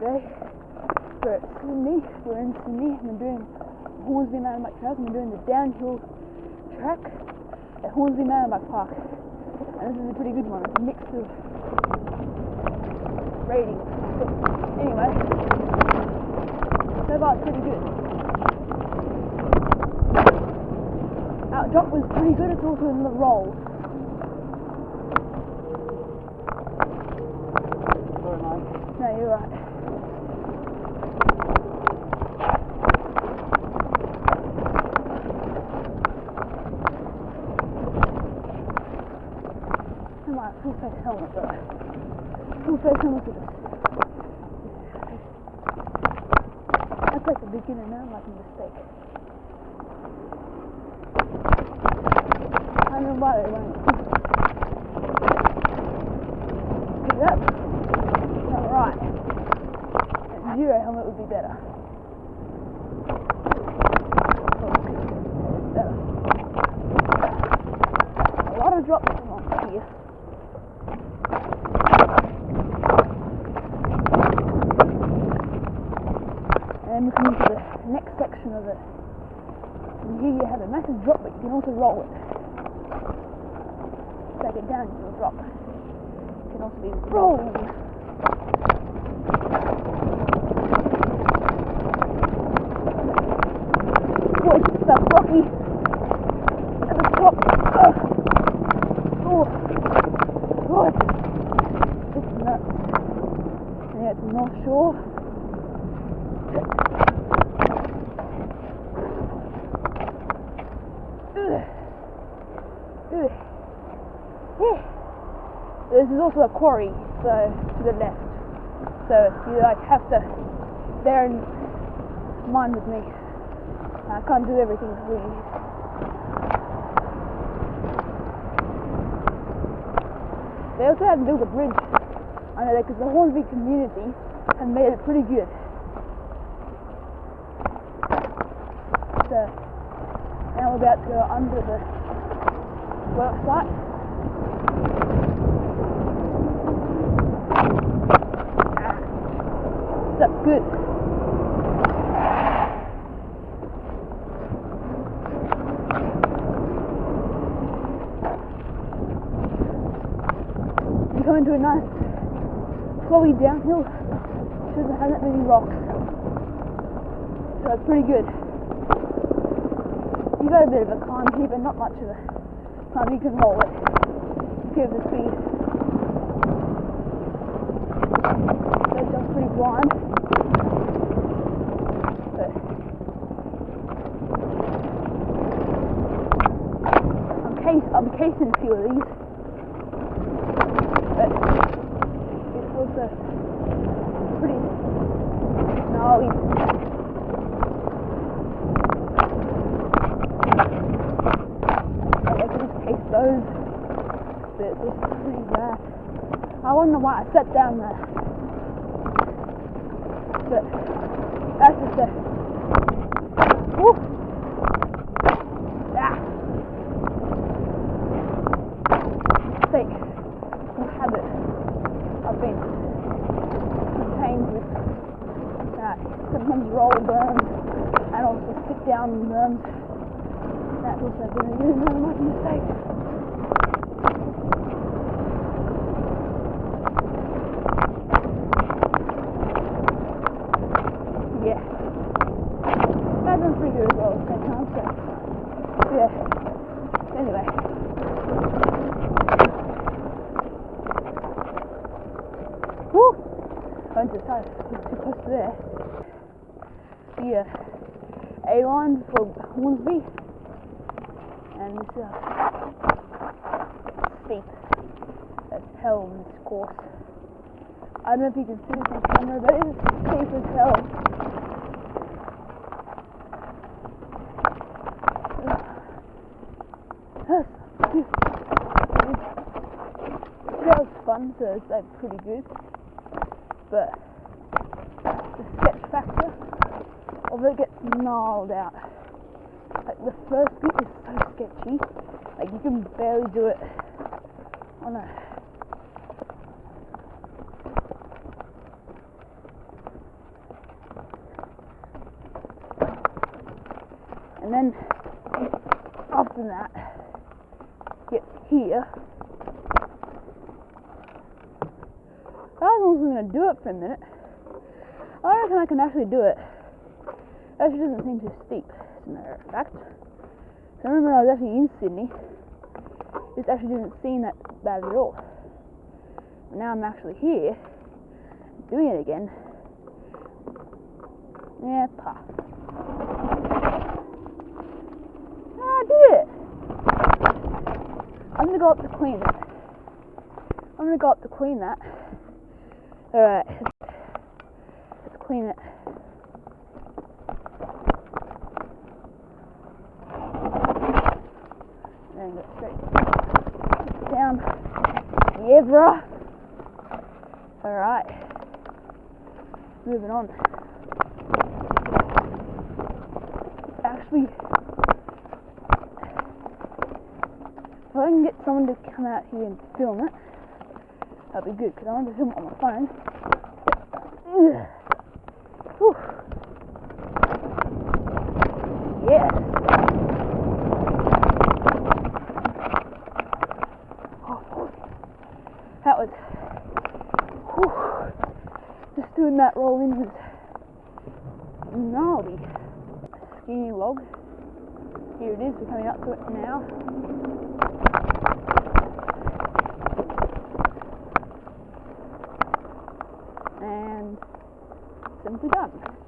We're at Sydney. We're in Sydney. We're doing Hornsby Mountain Bike Trails. We're doing the downhill track at Hornsby Mountain Bike Park. And this is a pretty good one. It's a mix of ratings. But anyway, so far it's pretty good. Our drop was pretty good. It's also in the rolls. I might have full face helmet though. Full face helmet with this. That's like a beginner now, like a mistake. I don't know why it went. Pick it up. Not right. A zero helmet would be better. Oh, better. A lot of drops on here. And then we come into the next section of it. And here you have a massive drop, but you can also roll it. Back it down, you drop. It can also be rolled. Boy, stuff rocky. At the top. Ugh. Oh. Oh, it's, nuts. Yeah, it's North Shore. Ugh. Ugh. Yeah. This is also a quarry, so to the left. So you like have to bear in mind with me. I can't do everything for you. They also haven't built a bridge under there because the Hornsby community have made it pretty good. So now we're about to go under the work site. That's good. We come into a nice flowy downhill. Doesn't have that many rocks. So it's pretty good. You got a bit of a climb here, but not much of a climb. You can roll it. Give the speed. So it's just pretty blind. But I'm case I'm casing a few of these. But it's also pretty gnarly. Those. But it's just pretty bad. I wonder why I sat down there. But that's just a. Woo! Ah! Mistake. Some habit. I've been contained with uh, sometimes roll burns and also sit down and burns. Also been a really much mistake. Yeah. That done pretty good as well at the same yeah. Anyway. Woo! I went to the side, too close to there. The uh, A line for Hornsby. And it's uh, steep as hell in this course. I don't know if you can see this on camera, but it's steep as hell. that was fun, so it's like pretty good. But the sketch factor, although it gets gnarled out, like the first bit is so sketchy, like you can barely do it on a and then after that get here. I was also going to do it for a minute. I reckon I can actually do it. Actually, doesn't seem too steep, as a matter of fact. So I remember I was actually in Sydney. This actually didn't seem that bad at all. But now I'm actually here, doing it again. Yeah, pa. Ah, I did it! I'm it. I'm gonna go up to clean that. Alright, let's clean it. And go straight down. Yeah, bruh. Alright. Moving on. Actually, if I can get someone to come out here and film it, that'd be good because I want to film it on my phone. Yes. Oh, that was whew. just doing that roll in was gnarly. Skinny log. Here it is, we're coming up to it now. And simply done.